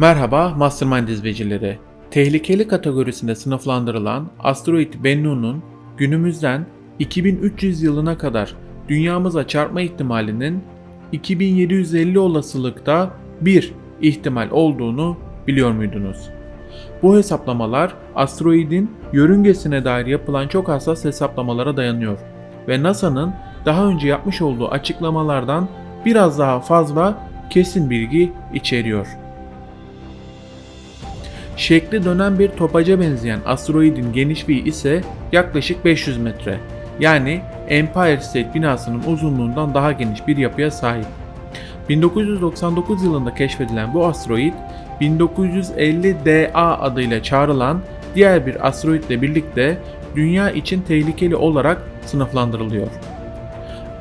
Merhaba Mastermind izleyicileri. Tehlikeli kategorisinde sınıflandırılan asteroid Bennu'nun günümüzden 2300 yılına kadar dünyamıza çarpma ihtimalinin 2750 olasılıkta bir ihtimal olduğunu biliyor muydunuz? Bu hesaplamalar asteroidin yörüngesine dair yapılan çok hassas hesaplamalara dayanıyor ve NASA'nın daha önce yapmış olduğu açıklamalardan biraz daha fazla kesin bilgi içeriyor. Şekli dönen bir topaca benzeyen asteroidin genişliği ise yaklaşık 500 metre. Yani Empire State binasının uzunluğundan daha geniş bir yapıya sahip. 1999 yılında keşfedilen bu asteroid 1950 DA adıyla çağrılan diğer bir asteroidle birlikte dünya için tehlikeli olarak sınıflandırılıyor.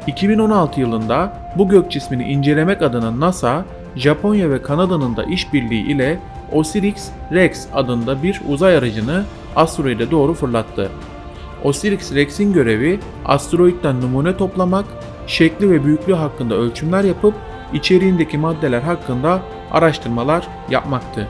2016 yılında bu gök cismini incelemek adına NASA, Japonya ve Kanada'nın da işbirliği ile Osiris-Rex adında bir uzay aracını asteroide doğru fırlattı. Osiris-Rex'in görevi asteroidden numune toplamak, şekli ve büyüklüğü hakkında ölçümler yapıp içeriğindeki maddeler hakkında araştırmalar yapmaktı.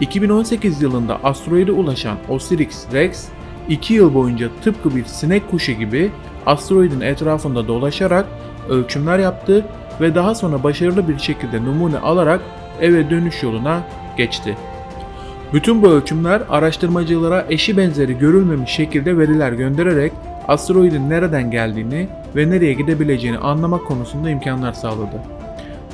2018 yılında asteroide ulaşan Osiris-Rex 2 yıl boyunca tıpkı bir sinek kuşu gibi asteroidin etrafında dolaşarak ölçümler yaptı ve daha sonra başarılı bir şekilde numune alarak eve dönüş yoluna geçti. Bütün bu ölçümler araştırmacılara eşi benzeri görülmemiş şekilde veriler göndererek asteroidin nereden geldiğini ve nereye gidebileceğini anlamak konusunda imkanlar sağladı.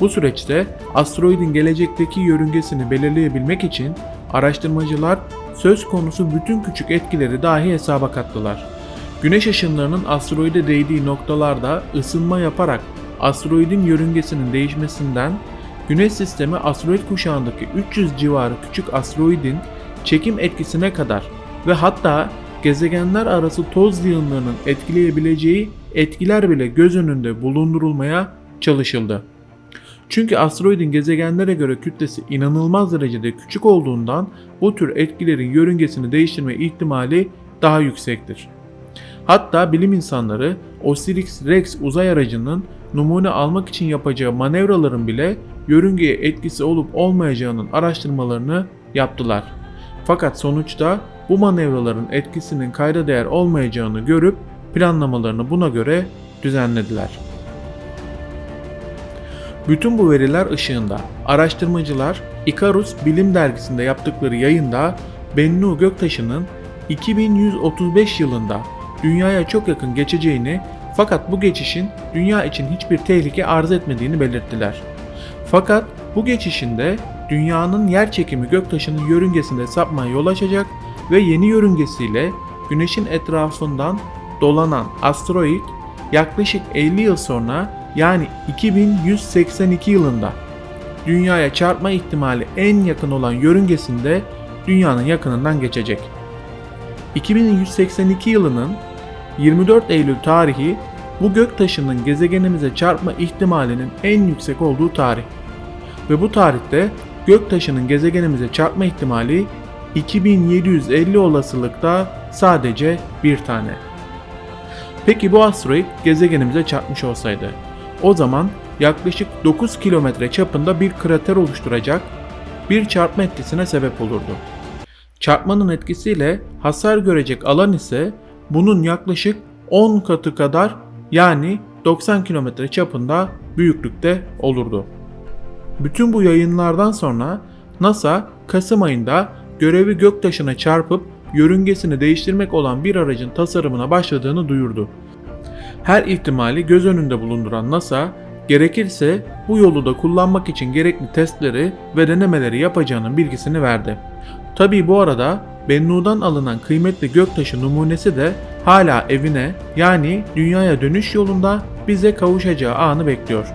Bu süreçte asteroidin gelecekteki yörüngesini belirleyebilmek için araştırmacılar söz konusu bütün küçük etkileri dahi hesaba kattılar. Güneş ışınlarının asteroide değdiği noktalarda ısınma yaparak asteroidin yörüngesinin değişmesinden Güneş sistemi asteroid kuşağındaki 300 civarı küçük asteroidin çekim etkisine kadar ve hatta gezegenler arası toz yığınlarının etkileyebileceği etkiler bile göz önünde bulundurulmaya çalışıldı. Çünkü asteroidin gezegenlere göre kütlesi inanılmaz derecede küçük olduğundan bu tür etkilerin yörüngesini değiştirme ihtimali daha yüksektir. Hatta bilim insanları Osiris-Rex uzay aracının numune almak için yapacağı manevraların bile yörüngeye etkisi olup olmayacağının araştırmalarını yaptılar. Fakat sonuçta bu manevraların etkisinin kayda değer olmayacağını görüp planlamalarını buna göre düzenlediler. Bütün bu veriler ışığında araştırmacılar Icarus Bilim Dergisi'nde yaptıkları yayında Bennu göktaşının 2135 yılında dünyaya çok yakın geçeceğini fakat bu geçişin dünya için hiçbir tehlike arz etmediğini belirttiler. Fakat bu geçişinde dünyanın yer çekimi göktaşının yörüngesinde sapmaya yol açacak ve yeni yörüngesiyle güneşin etrafından dolanan asteroid yaklaşık 50 yıl sonra yani 2182 yılında dünyaya çarpma ihtimali en yakın olan yörüngesinde dünyanın yakınından geçecek. 2182 yılının 24 Eylül tarihi bu göktaşının gezegenimize çarpma ihtimalinin en yüksek olduğu tarih. Ve bu tarihte göktaşının gezegenimize çarpma ihtimali 2750 olasılıkta sadece bir tane. Peki bu asteroid gezegenimize çarpmış olsaydı o zaman yaklaşık 9 kilometre çapında bir krater oluşturacak bir çarpma etkisine sebep olurdu. Çarpmanın etkisiyle hasar görecek alan ise bunun yaklaşık 10 katı kadar yani 90 kilometre çapında büyüklükte olurdu. Bütün bu yayınlardan sonra NASA Kasım ayında görevi göktaşına çarpıp yörüngesini değiştirmek olan bir aracın tasarımına başladığını duyurdu. Her ihtimali göz önünde bulunduran NASA, gerekirse bu yolu da kullanmak için gerekli testleri ve denemeleri yapacağının bilgisini verdi. Tabi bu arada Bennu'dan alınan kıymetli göktaşı numunesi de hala evine yani dünyaya dönüş yolunda bize kavuşacağı anı bekliyor.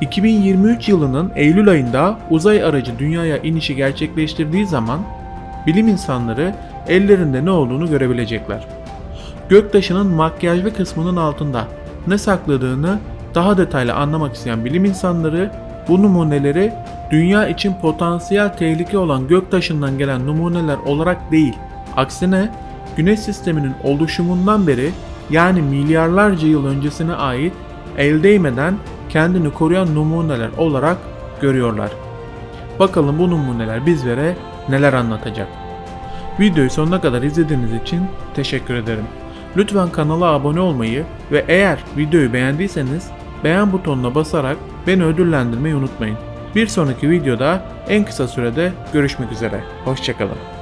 2023 yılının Eylül ayında uzay aracı dünyaya inişi gerçekleştirdiği zaman bilim insanları ellerinde ne olduğunu görebilecekler. Göktaşının makyajlı kısmının altında ne sakladığını daha detaylı anlamak isteyen bilim insanları bu numuneleri dünya için potansiyel tehlike olan göktaşından gelen numuneler olarak değil, aksine Güneş sisteminin oluşumundan beri yani milyarlarca yıl öncesine ait el değmeden kendini koruyan numuneler olarak görüyorlar. Bakalım bu numuneler bizlere neler anlatacak. Videoyu sonuna kadar izlediğiniz için teşekkür ederim. Lütfen kanala abone olmayı ve eğer videoyu beğendiyseniz beğen butonuna basarak beni ödüllendirmeyi unutmayın. Bir sonraki videoda en kısa sürede görüşmek üzere. Hoşçakalın.